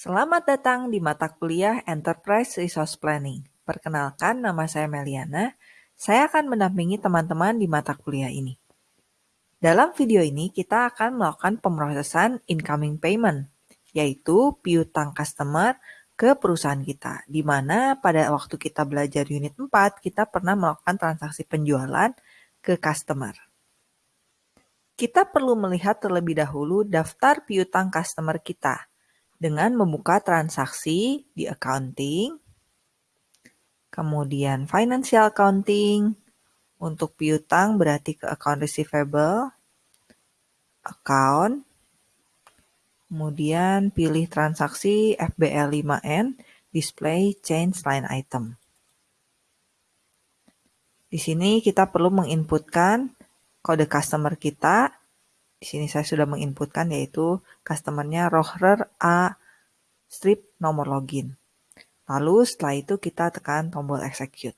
Selamat datang di mata kuliah Enterprise Resource Planning. Perkenalkan, nama saya Meliana. Saya akan mendampingi teman-teman di mata kuliah ini. Dalam video ini, kita akan melakukan pemrosesan incoming payment, yaitu piutang customer ke perusahaan kita, di mana pada waktu kita belajar unit 4, kita pernah melakukan transaksi penjualan ke customer. Kita perlu melihat terlebih dahulu daftar piutang customer kita, dengan membuka transaksi di accounting, kemudian financial accounting, untuk piutang berarti ke account receivable, account, kemudian pilih transaksi FBL 5N, display change line item. Di sini kita perlu menginputkan kode customer kita di sini saya sudah menginputkan yaitu customernya Rohrer A strip nomor login. Lalu setelah itu kita tekan tombol execute.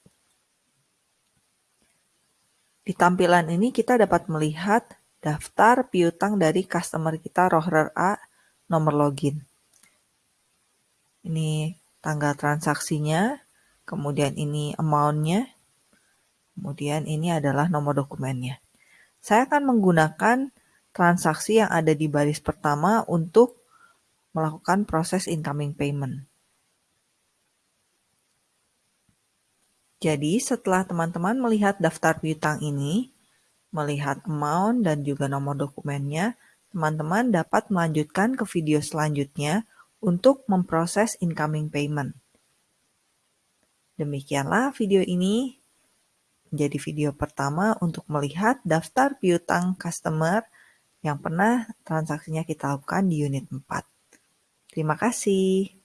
Di tampilan ini kita dapat melihat daftar piutang dari customer kita Rohrer A nomor login. Ini tanggal transaksinya, kemudian ini amount-nya, kemudian ini adalah nomor dokumennya. Saya akan menggunakan transaksi yang ada di baris pertama untuk melakukan proses incoming payment. Jadi setelah teman-teman melihat daftar piutang ini, melihat amount dan juga nomor dokumennya, teman-teman dapat melanjutkan ke video selanjutnya untuk memproses incoming payment. Demikianlah video ini menjadi video pertama untuk melihat daftar piutang customer yang pernah transaksinya kita lakukan di unit 4. Terima kasih.